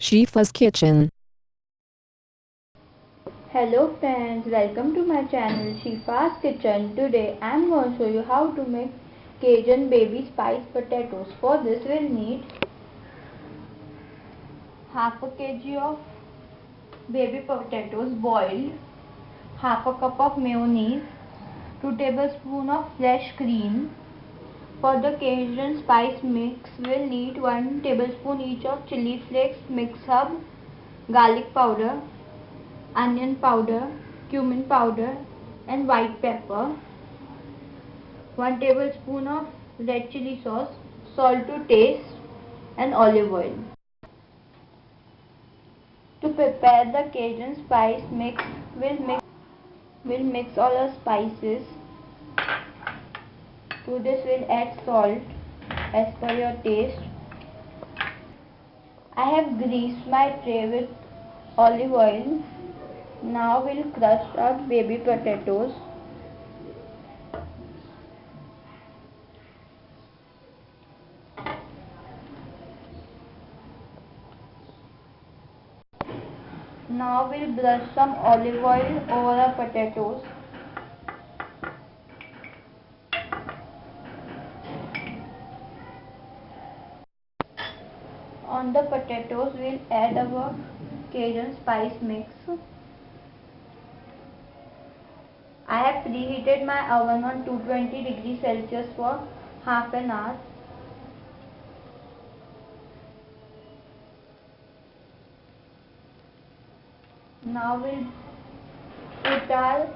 Shifa's Kitchen. Hello friends, welcome to my channel Shifa's Kitchen. Today I am going to show you how to make Cajun baby spice potatoes. For this we'll need half a kg of baby potatoes boiled, half a cup of mayonnaise, 2 tablespoons of fresh cream, for the Cajun spice mix, we'll need 1 tablespoon each of chili flakes, mix hub, garlic powder, onion powder, cumin powder and white pepper, 1 tablespoon of red chili sauce, salt to taste and olive oil. To prepare the Cajun spice mix, we'll mix, we'll mix all our spices to this we'll add salt as per your taste. I have greased my tray with olive oil. Now we'll crush our baby potatoes. Now we'll brush some olive oil over our potatoes. On the potatoes, we'll add our Cajun spice mix. I have preheated my oven on 220 degrees Celsius for half an hour. Now we'll put our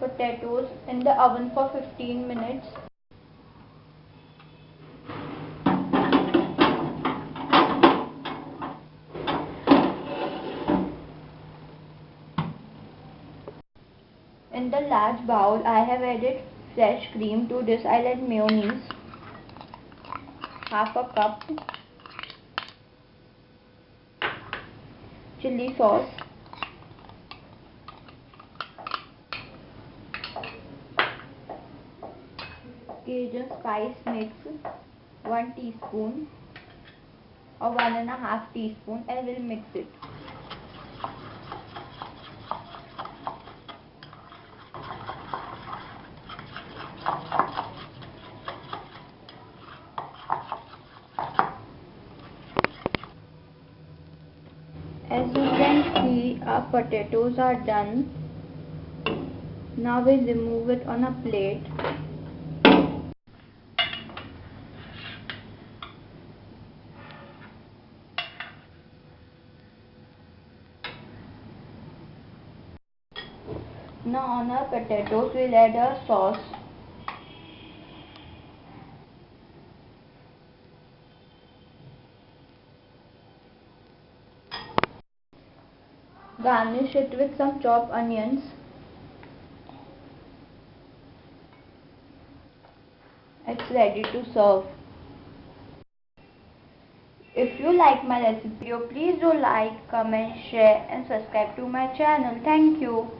potatoes in the oven for 15 minutes. In the large bowl, I have added fresh cream. To this, I'll add mayonnaise, half a cup, chili sauce, Cajun spice mix, 1 teaspoon. Or 1 and a half teaspoon. And we'll mix it. As you can see our potatoes are done. Now we remove it on a plate. Now on our potatoes we'll add a sauce. Garnish it with some chopped onions. It's ready to serve. If you like my recipe, please do like, comment, share and subscribe to my channel. Thank you.